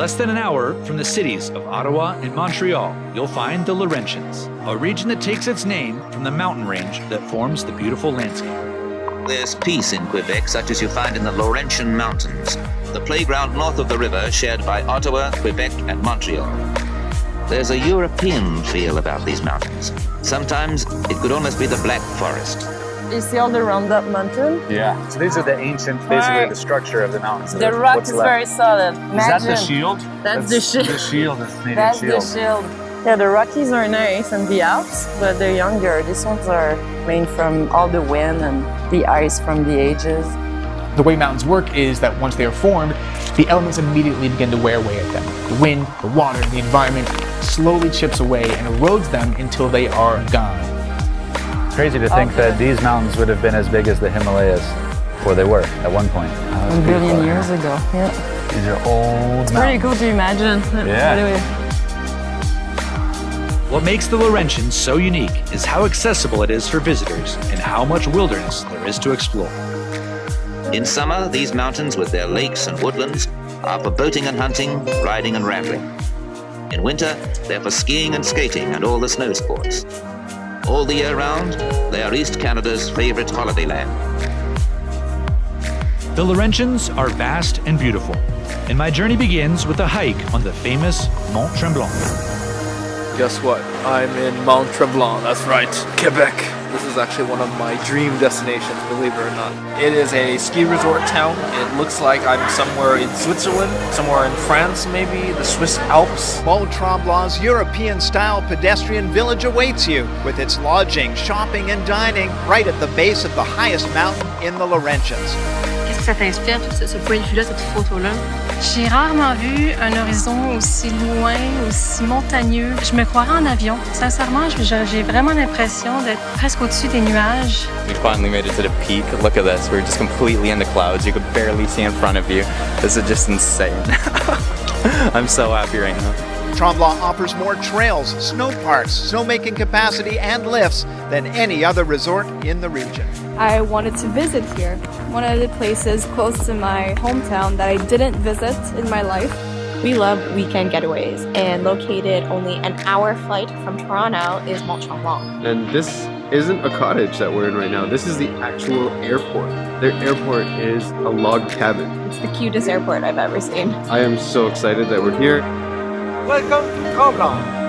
less than an hour from the cities of Ottawa and Montreal, you'll find the Laurentians, a region that takes its name from the mountain range that forms the beautiful landscape. There's peace in Quebec, such as you find in the Laurentian Mountains, the playground north of the river shared by Ottawa, Quebec, and Montreal. There's a European feel about these mountains. Sometimes it could almost be the Black Forest. You see all the Roundup mountain? Yeah. So these are the ancient, basically Right. the structure of the mountains. The rock What's is left. very solid. Is that the shield? That's the shield. The shield, the Canadian That's shield. the shield. Yeah, the Rockies are nice and the Alps, but they're younger. These ones are made from all the wind and the ice from the ages. The way mountains work is that once they are formed, the elements immediately begin to wear away at them. The wind, the water, the environment slowly chips away and erodes them until they are gone. Crazy to think Okay. that these mountains would have been as big as the Himalayas, or they were at one point. Oh, A billion beautiful. years ago. Yeah. These are old Pretty mountains. cool to imagine. Yeah. Anyway. What makes the Laurentians so unique is how accessible it is for visitors and how much wilderness there is to explore. In summer, these mountains with their lakes and woodlands are for boating and hunting, riding and rambling. In winter, they're for skiing and skating and all the snow sports. All the year round, they are East Canada's favorite holiday land. The Laurentians are vast and beautiful, and my journey begins with a hike on the famous Mont Tremblant. Guess what? I'm in Mont Tremblant. That's right, Quebec. This is actually one of my dream destinations, believe it or not. It is a ski resort town. It looks like I'm somewhere in Switzerland, somewhere in France, maybe, the Swiss Alps. Mont Tremblant's European-style pedestrian village awaits you, with its lodging, shopping, and dining right at the base of the highest mountain in the Laurentians. Ça t'inspire, ce, ce point de vue-là, cette photo-là? J'ai rarement vu un horizon aussi loin, aussi montagneux. Je me croirais en avion. Sincèrement, j'ai vraiment l'impression d'être presque au-dessus des nuages. We finally made it to the peak. Look at this. We're just completely in the clouds. You could barely see in front of you. This is just insane. I'm so happy right now. Tremblant offers more trails, snow parks, snowmaking capacity, and lifts than any other resort in the region. I wanted to visit here. One of the places close to my hometown that I didn't visit in my life. We love weekend getaways, and located only an hour flight from Toronto is Mont Tremblant. And this isn't a cottage that we're in right now. This is the actual airport. Their airport is a log cabin. It's the cutest airport I've ever seen. I am so excited that we're here. Welcome to Tremblant.